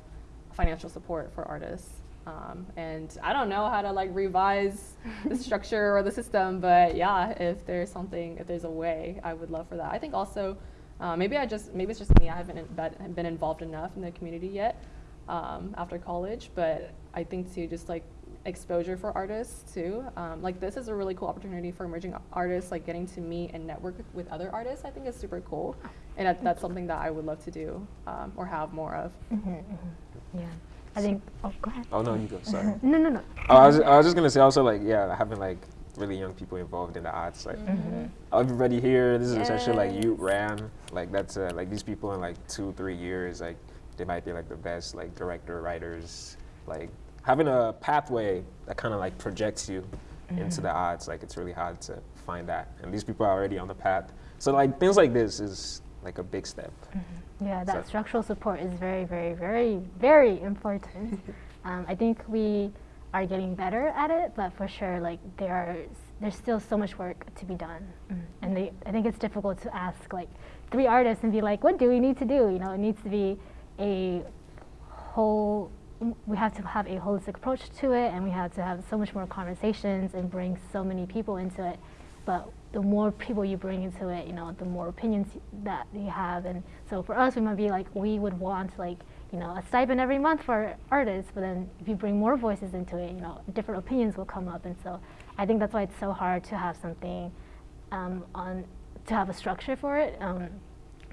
financial support for artists. Um, and I don't know how to like revise the structure or the system, but yeah, if there's something, if there's a way, I would love for that. I think also, uh, maybe I just, maybe it's just me, I haven't been involved enough in the community yet um, after college, but I think too, just like exposure for artists too. Um, like this is a really cool opportunity for emerging artists, like getting to meet and network with, other artists. I think is super cool, and that, that's something that I would love to do um, or have more of. Yeah. I think, oh, go ahead. oh no you go sorry. No, no, no. Oh, I was, I was just gonna say also like yeah having like really young people involved in the arts like everybody here this is essentially like youth ram like that's uh, like these people in like two three years like they might be like the best like director writers like having a pathway that kind of like projects you into the arts like it's really hard to find that. And these people are already on the path. So like things like this is like a big step Yeah, that So- structural support is very, very, very, very important. um, I think we are getting better at it, but for sure, like there are, there's still so much work to be done, and they, I think it's difficult to ask like three artists and be like, what do we need to do? You know, it needs to be a whole. We have to have a holistic approach to it, and we have to have so much more conversations and bring so many people into it. But the more people you bring into it, you know, the more opinions that you have. And so for us, we might be like, we would want like, you know, a stipend every month for artists. But then if you bring more voices into it, you know, different opinions will come up. And so I think that's why it's so hard to have something um, on, to have a structure for it, um,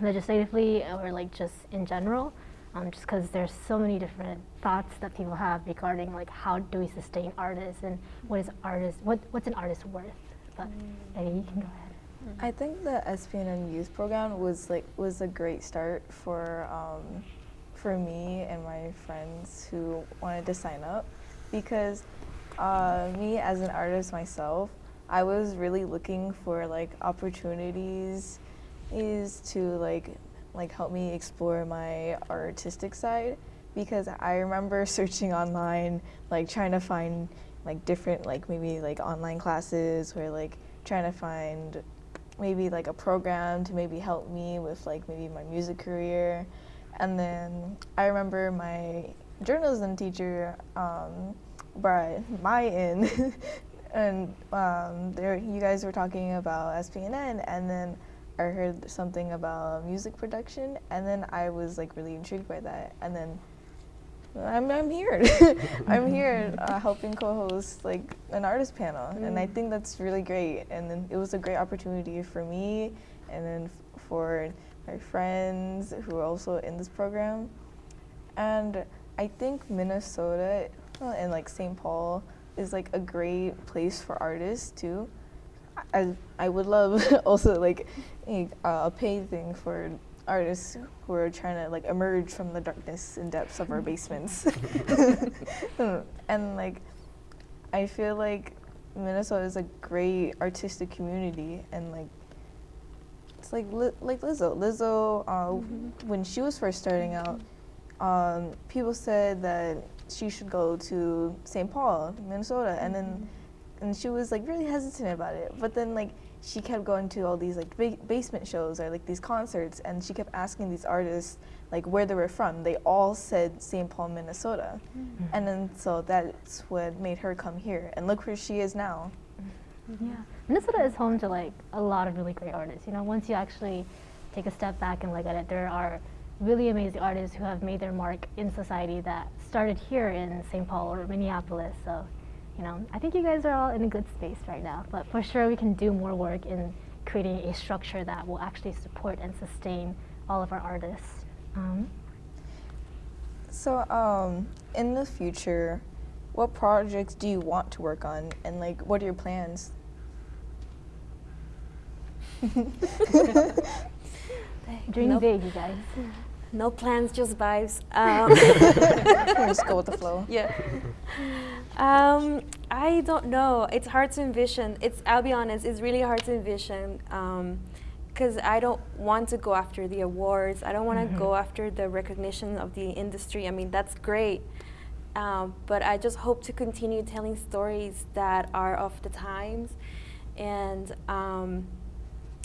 legislatively or like just in general. Um, just because there's so many different thoughts that people have regarding like how do we sustain artists and what is artist what what's an artist worth but you can go ahead. I think the SPNN youth program was like was a great start for um, for me and my friends who wanted to sign up because uh, me as an artist myself, I was really looking for like opportunities is to like like help me explore my artistic side because I remember searching online like trying to find like different like maybe like online classes or like trying to find maybe like a program to maybe help me with like maybe my music career. And then I remember my journalism teacher um, brought my in. And um, there you guys were talking about SPNN and then I heard something about music production and then I was like really intrigued by that. And then I'm, I'm here. I'm here uh, helping co-host like an artist panel, and I think that's really great. And then it was a great opportunity for me, and then f- for my friends who are also in this program. And I think Minnesota and like St. Paul is like a great place for artists too. I- I I would love also like a, a paid thing for artists who are trying to like emerge from the darkness and depths of our basements. and like I feel like Minnesota is a great artistic community and like it's like li- like Lizzo. Lizzo, uh, Mm-hmm. when she was first starting out, um, people said that she should go to St. Paul, Minnesota, and then and she was like really hesitant about it. But then like she kept going to all these like ba- basement shows or like these concerts, and she kept asking these artists like where they were from. They all said St. Paul, Minnesota, mm-hmm. and then so that's what made her come here. And look where she is now. Yeah, Minnesota is home to like a lot of really great artists. You know, once you actually take a step back and look at it, there are really amazing artists who have made their mark in society that started here in St. Paul or Minneapolis. So, you know, I think you guys are all in a good space right now. But for sure, we can do more work in creating a structure that will actually support and sustain all of our artists. Um, So, um, in the future, what projects do you want to work on, and like, what are your plans? dream Nope. big, you guys. No plans, just vibes. Um, Just go with the flow. yeah. Um, I don't know. It's hard to envision. It's. I'll be honest. It's really hard to envision. because I don't want to go after the awards. I don't want to go after the recognition of the industry. I mean, that's great. Um, but I just hope to continue telling stories that are of the times. And um,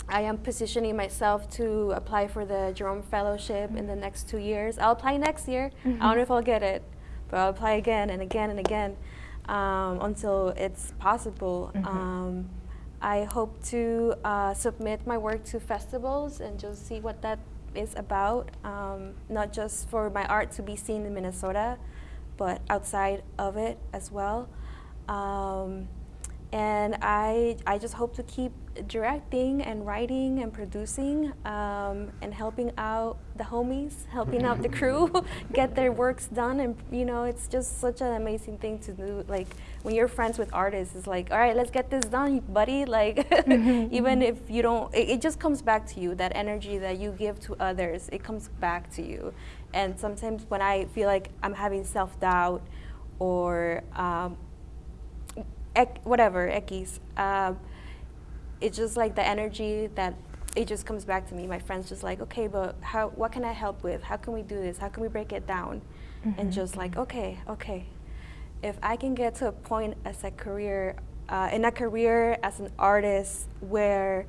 I am positioning myself to apply for the Jerome Fellowship in the next two years. I'll apply next year. I don't know if I'll get it, but I'll apply again and again and again um, until it's possible. Um, I hope to uh, submit my work to festivals and just see what that is about, um, not just for my art to be seen in Minnesota, but outside of it as well. Um, and I, I just hope to keep directing and writing and producing um, and helping out the homies, helping out the crew get their works done. And you know, it's just such an amazing thing to do. Like when you're friends with artists, it's like, all right, let's get this done, buddy. Like even if you don't, it, it just comes back to you. That energy that you give to others, it comes back to you. And sometimes when I feel like I'm having self doubt or um, ec- whatever, Ekis. Um, it's just like the energy that it just comes back to me. My friends just like, okay, but how? What can I help with? How can we do this? How can we break it down? And just like, okay, okay. If I can get to a point as a career, uh, in a career as an artist where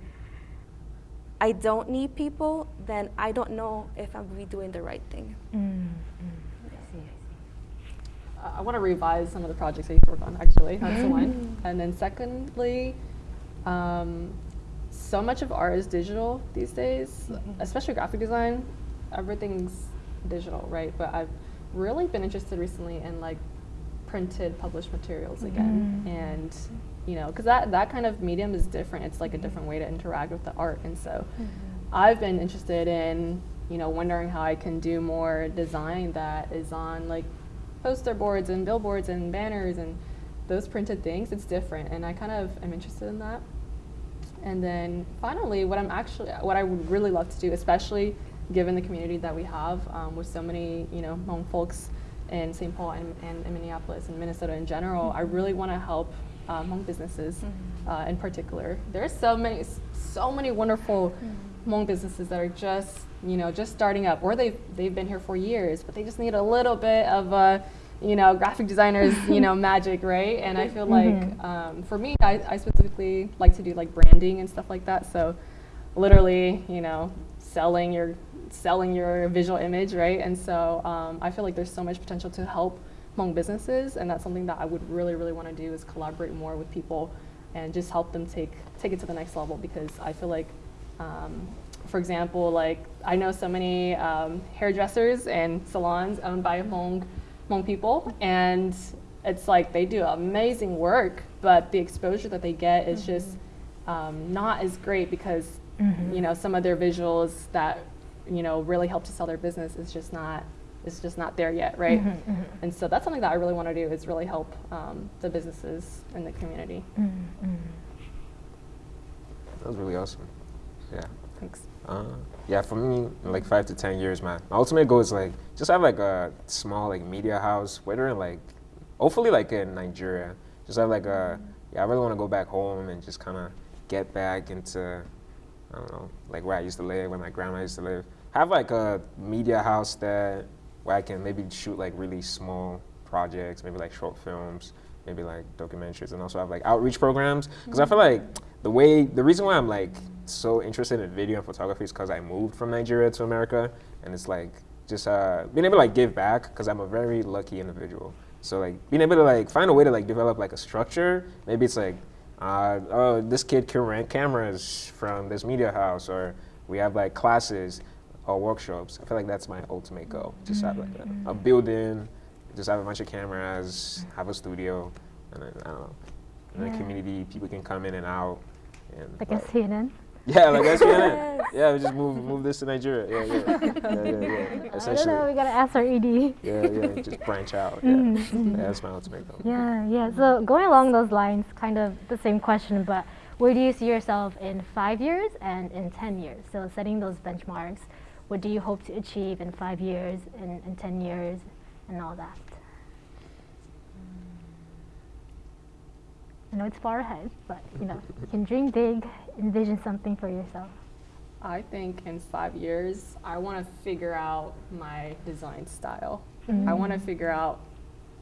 I don't need people, then I don't know if I'm really doing the right thing. Mm, mm. I see, I see. Uh, I want to revise some of the projects I used to work on, actually. That's one. And then secondly, um, so much of art is digital these days, mm-hmm. especially graphic design. Everything's digital, right? But I've really been interested recently in like printed published materials mm-hmm. again, and you know, because that that kind of medium is different. It's like a mm-hmm. different way to interact with the art, and so I've been interested in you know wondering how I can do more design that is on like poster boards and billboards and banners and those printed things. It's different, and I kind of am interested in that. And then finally, what I'm actually, what I would really love to do, especially given the community that we have um, with so many, you know, Hmong folks in St. Paul and, and in Minneapolis and Minnesota in general, I really want to help um, Hmong businesses uh, in particular. There are so many, so many wonderful Hmong businesses that are just, you know, just starting up, or they've they've been here for years, but they just need a little bit of a you know, graphic designers, you know, magic, right? And I feel like um, for me, I, I specifically like to do like branding and stuff like that. So literally, you know, selling your selling your visual image, right? And so um, I feel like there's so much potential to help Hmong businesses, and that's something that I would really, really want to do is collaborate more with people and just help them take take it to the next level because I feel like um, for example, like I know so many um, hairdressers and salons owned by Hmong, Hmong people, and it's like they do amazing work, but the exposure that they get is just um, not as great because you know some of their visuals that you know really help to sell their business is just not is just not there yet, right? And so that's something that I really want to do is really help um, the businesses in the community. Mm, mm. that was really awesome. Yeah. Thanks. Uh, yeah, for me, like five to ten years, man, my ultimate goal is like just have like a small like media house, whether in like, hopefully like in Nigeria. Just have like a, yeah, I really want to go back home and just kind of get back into, I don't know, like where I used to live, where my grandma used to live. Have like a media house that where I can maybe shoot like really small projects, maybe like short films, maybe like documentaries, and also have like outreach programs. Because I feel like the way, the reason why I'm like so interested in video and photography is because I moved from Nigeria to America, and it's like just uh, being able to like give back because I'm a very lucky individual. So like being able to like find a way to like develop like a structure. Maybe it's like, uh, oh, this kid can rent cameras from this media house, or we have like classes or workshops. I feel like that's my ultimate goal. Just have like a, a building, just have a bunch of cameras, have a studio, and then I don't know, in Yeah. the community, people can come in and out. And Like a CNN. yeah, like that's Yes. Yeah, we just move move this to Nigeria. Yeah, yeah, yeah, yeah. yeah. I don't know. Essentially, We gotta ask our ED. yeah, yeah. Just branch out. Yeah. Mhm, mhm. yeah, that's my ultimate goal. Yeah, yeah. So going along those lines, kind of the same question, but where do you see yourself in five years and in 10 years? So setting those benchmarks, what do you hope to achieve in five years and in 10 years and all that? I know it's far ahead, but you know, you can dream big, envision something for yourself. I think in five years, I want to figure out my design style. I want to figure out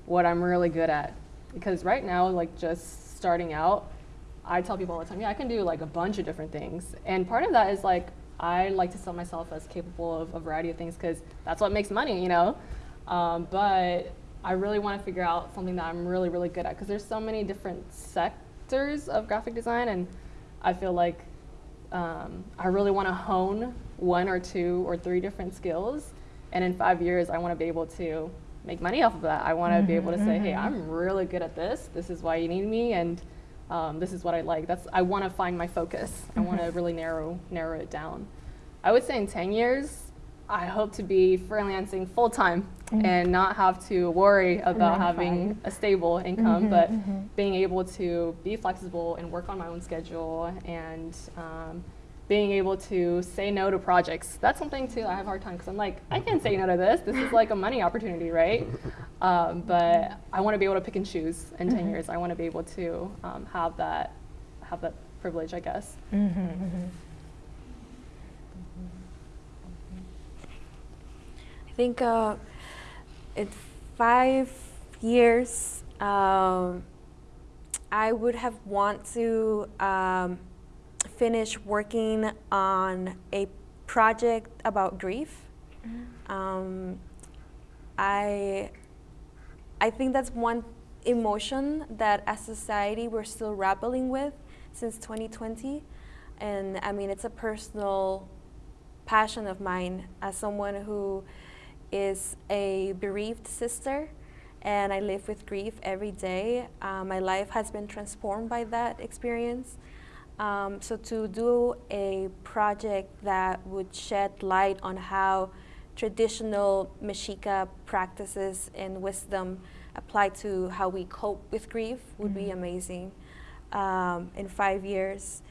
what I'm really good at. Because right now, like just starting out, I tell people all the time, yeah, I can do like a bunch of different things. And part of that is like, I like to sell myself as capable of a variety of things because that's what makes money, you know? Um, but I really want to figure out something that I'm really, really good at because there's so many different sectors of graphic design. And I feel like um, I really want to hone one or two or three different skills. And in five years, I want to be able to make money off of that. I want to be able to say, hey, I'm really good at this. This is why you need me, and um, this is what I like. That's I want to find my focus. I want to really narrow narrow it down. I would say in 10 years, I hope to be freelancing full time and not have to worry about having a stable income, Mhm, but mhm. being able to be flexible and work on my own schedule and um, being able to say no to projects. That's something too I have a hard time because I'm like, I can't say no to this. This is like a money opportunity, right? Um, but I want to be able to pick and choose in 10 years. I want to be able to um, have that have that privilege, I guess. I think uh, in five years, um, I would have want to um, finish working on a project about grief. Um, I I think that's one emotion that as society we're still grappling with since 2020, and I mean it's a personal passion of mine. As someone who is a bereaved sister and I live with grief every day. Uh, my life has been transformed by that experience. Um, so to do a project that would shed light on how traditional Mexica practices and wisdom apply to how we cope with grief would be amazing um, in five years.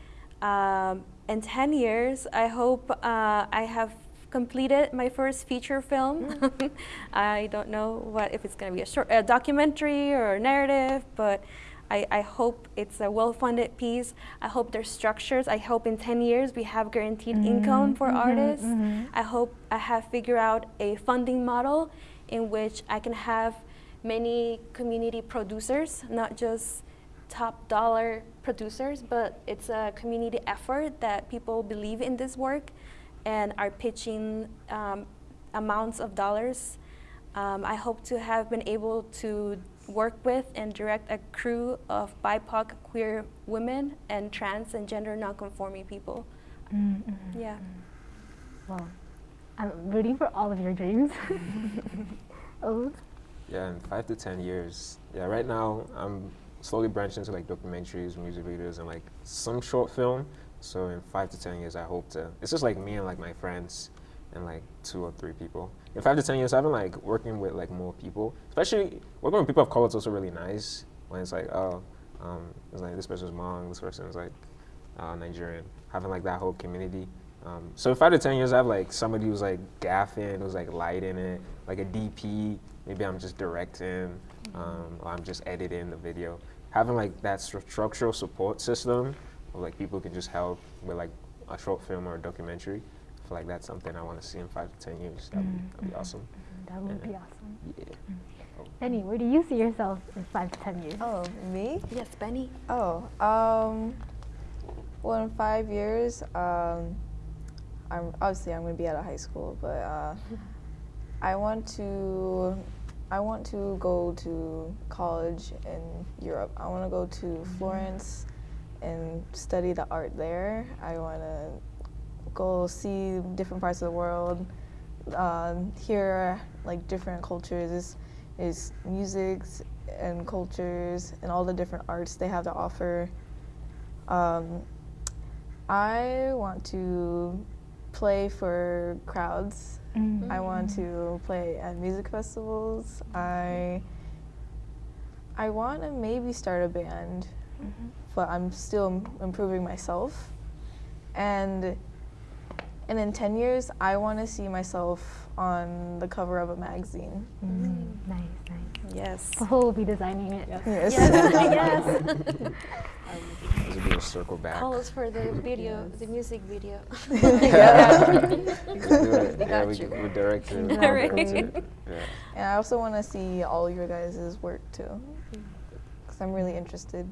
Um, in 10 years, I hope uh, I have completed my first feature film. Hmm. I don't know what if it's going to be a short a documentary or a narrative, but I, I hope it's a well-funded piece. I hope there's structures. I hope in 10 years we have guaranteed mm-hmm. income for mm-hmm. artists. Mm-hmm. I hope I have figured out a funding model in which I can have many community producers, not just top dollar producers, but it's a community effort that people believe in this work and are pitching um, amounts of dollars. Um, I hope to have been able to work with and direct a crew of BIPOC queer women and trans and gender nonconforming people. Yeah. Well, I'm rooting for all of your dreams. oh, Yeah, in five to ten years. Yeah, right now I'm slowly branching into like documentaries, music videos, and like some short film. So in five to ten years, I hope to. It's just like me and like my friends, and like two or three people. In five to ten years, I've been like working with like more people. Especially working with people of color is also really nice. When it's like, oh, um, it's like this person's Hmong, this person is like, uh, Nigerian, having like that whole community. Um, so in five to ten years, I have like somebody who's like gaffing, who's like lighting it, like a DP. Maybe I'm just directing, um, or I'm just editing the video. Having like that stru- structural support system, where like people can just help with like a short film or a documentary. I feel like that's something I want to see in five to ten years. That'd, be, that'd be awesome. That would Yeah. be awesome. Yeah. Benny, where do you see yourself in five to ten years? Oh, me? Yes, Benny. Oh, um, well, in five years, um, I'm obviously I'm gonna be out of high school, but uh, I want to, I want to go to college in Europe. I want to go to Florence and study the art there. I want to go see different parts of the world, um, hear like different cultures, is, is musics and cultures and all the different arts they have to offer. Um, I want to play for crowds. Mm. I want to play at music festivals. I I want to maybe start a band, but I'm still improving myself. And and in 10 years, I want to see myself on the cover of a magazine. Mm, nice, nice. Yes. Paho will be designing it. Yes. yes. This would be a circle back. Call us for the video, the music video. yeah. We could do it. yeah, got we, you. we direct it. we Exactly. direct. Yeah. And I also want to see all your guys' work too. Because I'm really interested.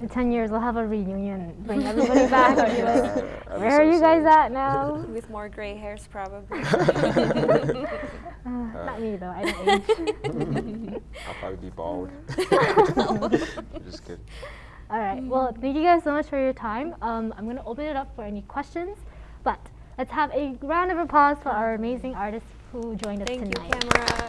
In ten years, we'll have a reunion. Bring everybody back. like, Yeah, Where so are you guys sick. at now? With more gray hairs, probably. Uh, not me though. I don't age. I'll probably be bald. Just kidding. All right. Well, thank you guys so much for your time. Um, I'm going to open it up for any questions, but let's have a round of applause for our amazing artists who joined us Thank you, camera.